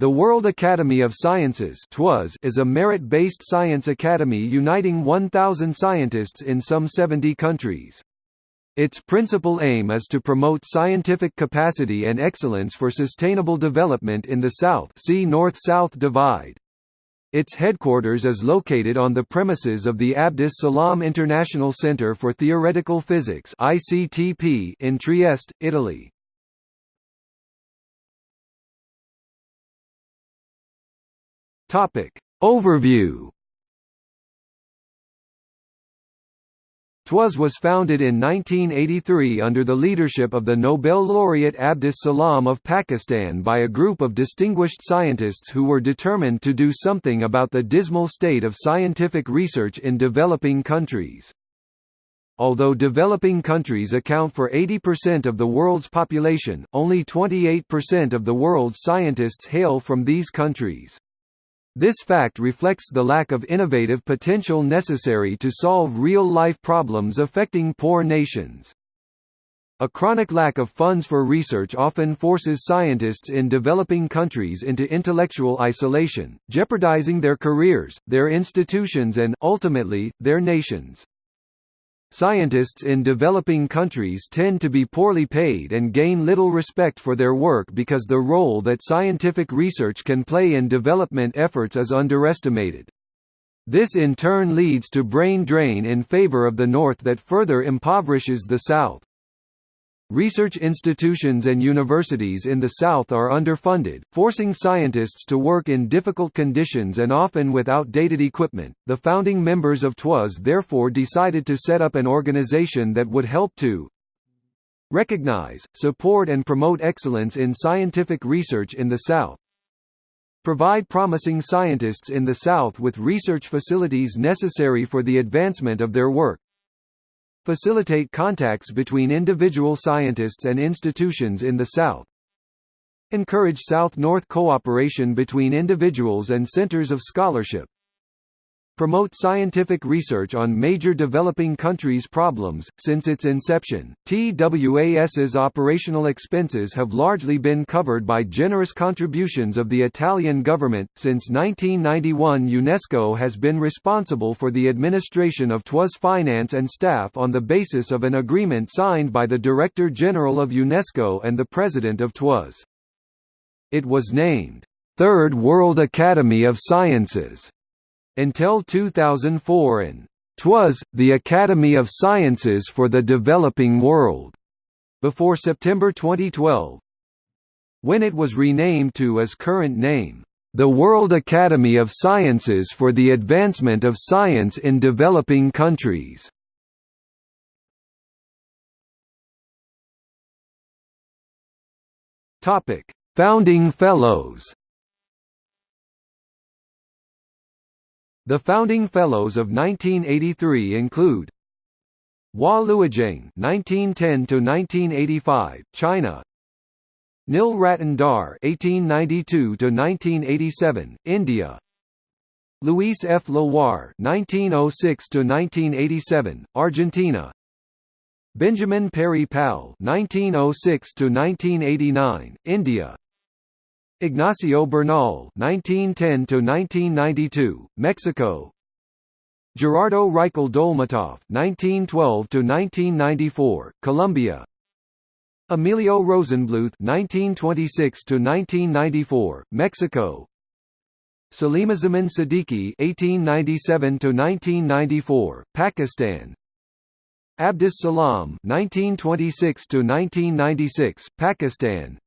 The World Academy of Sciences is a merit-based science academy uniting 1,000 scientists in some 70 countries. Its principal aim is to promote scientific capacity and excellence for sustainable development in the South see North-South Divide. Its headquarters is located on the premises of the Abdus Salam International Center for Theoretical Physics in Trieste, Italy. Topic. Overview TWAS was founded in 1983 under the leadership of the Nobel laureate Abdus Salam of Pakistan by a group of distinguished scientists who were determined to do something about the dismal state of scientific research in developing countries. Although developing countries account for 80% of the world's population, only 28% of the world's scientists hail from these countries. This fact reflects the lack of innovative potential necessary to solve real-life problems affecting poor nations. A chronic lack of funds for research often forces scientists in developing countries into intellectual isolation, jeopardizing their careers, their institutions and, ultimately, their nations. Scientists in developing countries tend to be poorly paid and gain little respect for their work because the role that scientific research can play in development efforts is underestimated. This in turn leads to brain drain in favor of the North that further impoverishes the South. Research institutions and universities in the South are underfunded, forcing scientists to work in difficult conditions and often with outdated equipment. The founding members of TWAS therefore decided to set up an organization that would help to recognize, support, and promote excellence in scientific research in the South, provide promising scientists in the South with research facilities necessary for the advancement of their work, Facilitate contacts between individual scientists and institutions in the South. Encourage South-North cooperation between individuals and centers of scholarship. Promote scientific research on major developing countries' problems. Since its inception, TWAS's operational expenses have largely been covered by generous contributions of the Italian government. Since 1991, UNESCO has been responsible for the administration of TWAS finance and staff on the basis of an agreement signed by the Director General of UNESCO and the President of TWAS. It was named Third World Academy of Sciences until 2004 and TWAS, the Academy of Sciences for the Developing World, before September 2012, when it was renamed to its current name, the World Academy of Sciences for the Advancement of Science in Developing Countries. Founding Fellows The founding fellows of 1983 include Hua Luogeng (1910–1985), China. Nil Ratan Dhar (1892–1987), India. Luis F. Leloir (1906–1987), Argentina. Benjamin Peary Pal (1906–1989), India. Ignacio Bernal (1910–1992), Mexico. Gerardo Reichel Dolmatoff (1912–1994), Colombia. Emilio Rosenblueth (1926–1994), Mexico. Salimuzzaman Siddiqui (1897–1994), Pakistan. Abdus Salam (1926–1996), Pakistan.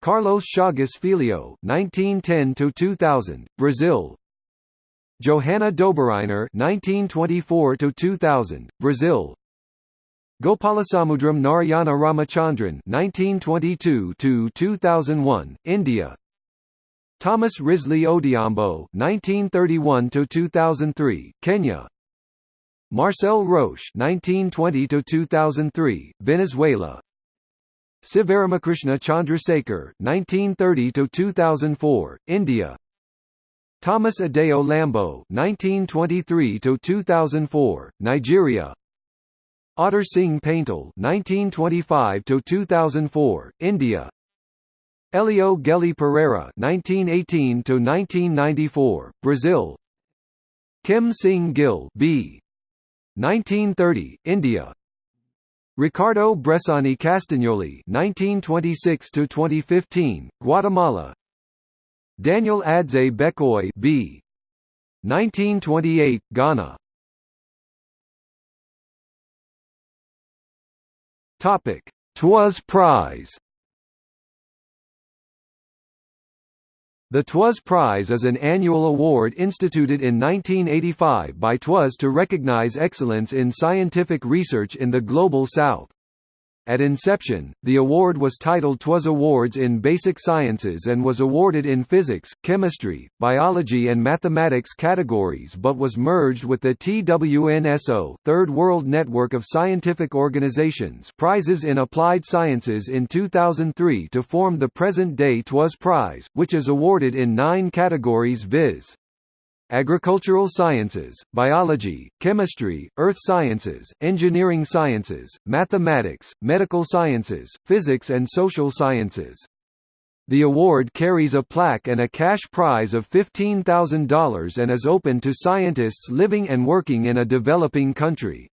Carlos Chagas Filho, 1910–2000, Brazil. Johanna Dobereiner, 1924–2000, Brazil. Gopalasamudram Narayana Ramachandran, 1922–2001, India. Thomas Risley Odhiambo, 1931–2003, Kenya. Marcel Roche, 1920–2003, Venezuela. Sivaramakrishna Chandrasekhar (1930–2004), India. Thomas Adeoye Lambo (1923–2004), Nigeria. Autar Singh Paintal (1925–2004), India. Elio Gelli Pereira (1918–1994), Brazil. Kim Sing Gil B. 1930, India. Ricardo Bressani Castagnoli (1926–2015), Guatemala. Daniel Adzei Bekoe B. 1928, Ghana. Topic: TWAS Prize. The TWAS Prize is an annual award instituted in 1985 by TWAS to recognize excellence in scientific research in the Global South. At inception, the award was titled TWAS Awards in Basic Sciences and was awarded in physics, chemistry, biology and mathematics categories but was merged with the TWNSO Third World Network of Scientific Organizations prizes in applied sciences in 2003 to form the present-day TWAS Prize, which is awarded in nine categories viz agricultural sciences, biology, chemistry, earth sciences, engineering sciences, mathematics, medical sciences, physics and social sciences. The award carries a plaque and a cash prize of $15,000 and is open to scientists living and working in a developing country.